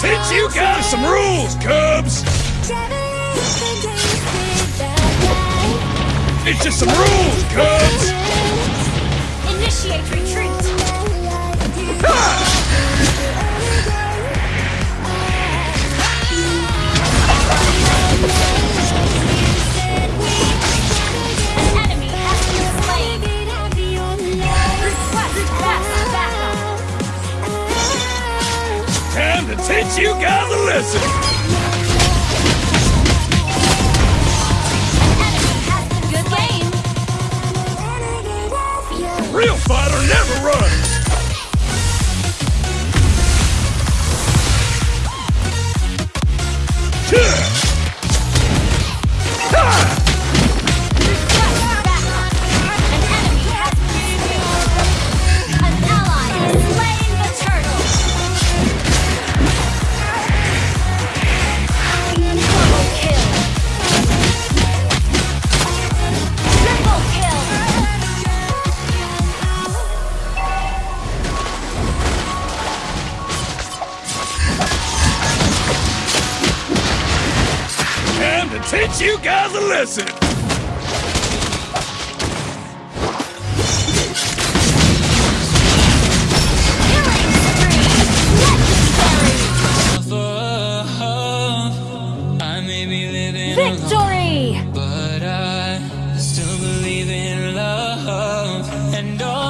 teach you guys some rules, Cubs! It's just some rules, Cubs! Initiate retreat! Time to teach you guys a lesson! Time to teach you guys a lesson! Killing spree! Legendary! I may be living Victory! but I still believe in love. And although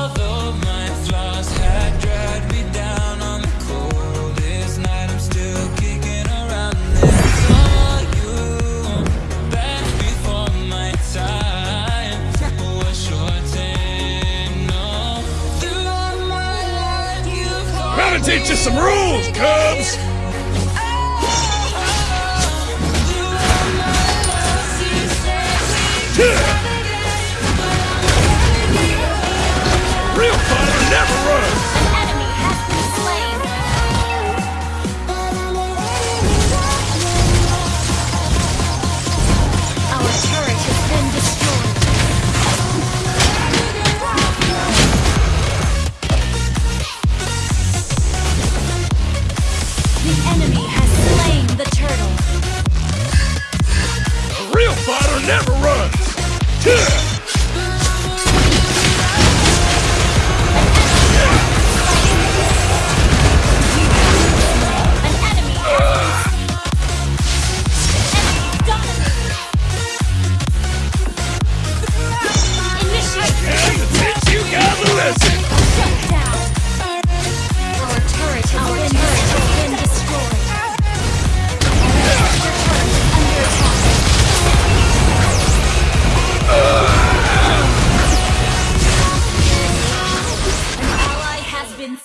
Teach you some rules, Cubs! The enemy has slain the turtle! A real fighter never runs!